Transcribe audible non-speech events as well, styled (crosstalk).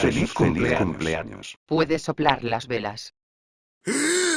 Feliz cumpleaños. Puedes soplar las velas. (laughs)